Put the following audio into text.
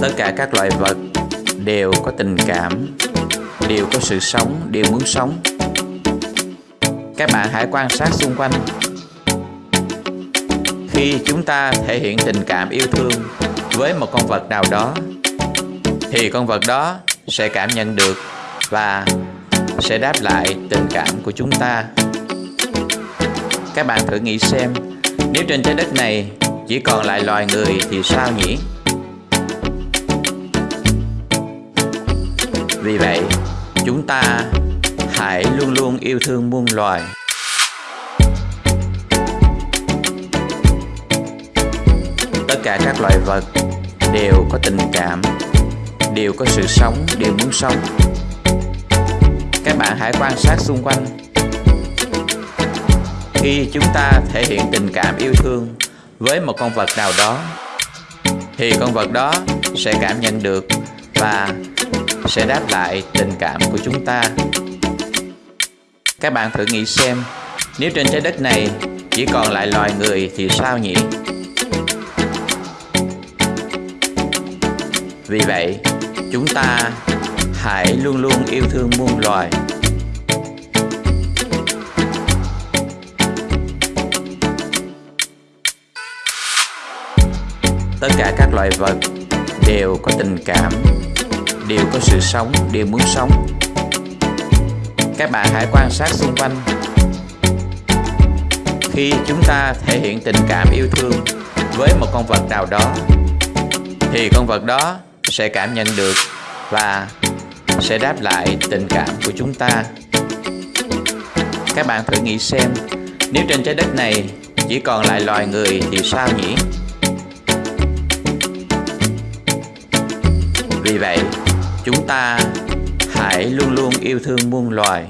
tất cả các loài vật đều có tình cảm, đều có sự sống, đều muốn sống. Các bạn hãy quan sát xung quanh. Khi chúng ta thể hiện tình cảm yêu thương với một con vật nào đó, thì con vật đó sẽ cảm nhận được và sẽ đáp lại tình cảm của chúng ta. Các bạn thử nghĩ xem, nếu trên trái đất này chỉ còn lại loài người thì sao nhỉ? Vì vậy, chúng ta hãy luôn luôn yêu thương muôn loài. Tất cả các loài vật đều có tình cảm, đều có sự sống, đều muốn sống. Các bạn hãy quan sát xung quanh. Khi chúng ta thể hiện tình cảm yêu thương với một con vật nào đó, thì con vật đó sẽ cảm nhận được và sẽ đáp lại tình cảm của chúng ta. Các bạn thử nghĩ xem, nếu trên trái đất này chỉ còn lại loài người thì sao nhỉ? Vì vậy, chúng ta hãy luôn luôn yêu thương muôn loài. Tất cả các loài vật đều có tình cảm đều có sự sống, đều muốn sống. Các bạn hãy quan sát xung quanh. Khi chúng ta thể hiện tình cảm yêu thương với một con vật nào đó, thì con vật đó sẽ cảm nhận được và sẽ đáp lại tình cảm của chúng ta. Các bạn thử nghĩ xem, nếu trên trái đất này chỉ còn lại loài người thì sao nhỉ? Vì vậy chúng ta hãy luôn luôn yêu thương muôn loài.